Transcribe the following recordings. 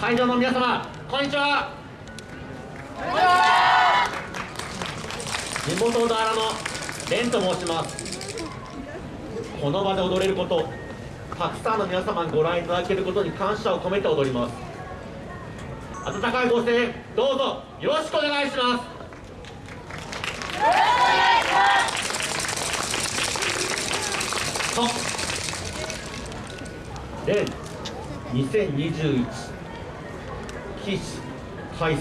会場の皆様こんにちは。地元小田原の蓮と申します。この場で踊れることたくさんの皆様にご覧いただけることに感謝を込めて踊ります。温かいご声援どうぞよろしくお願いします。と、レン2021起死回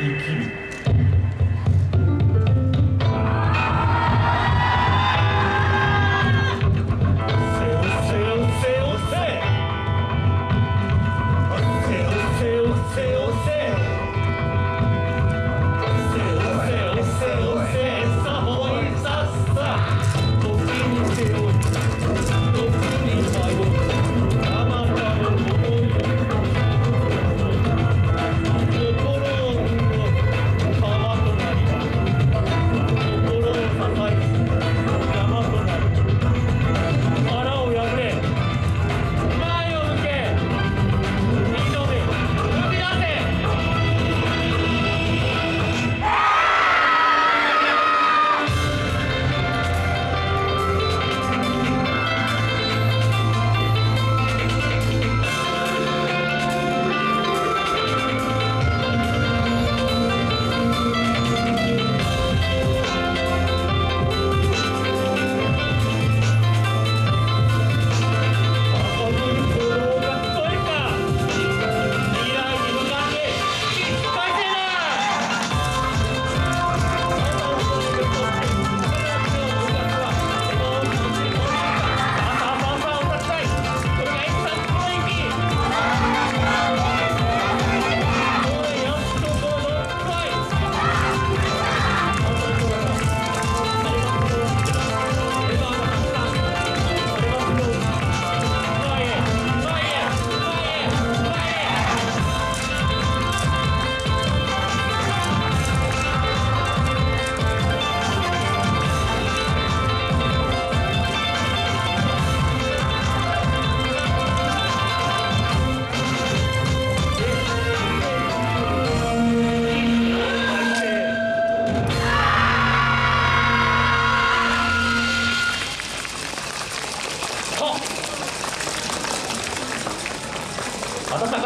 et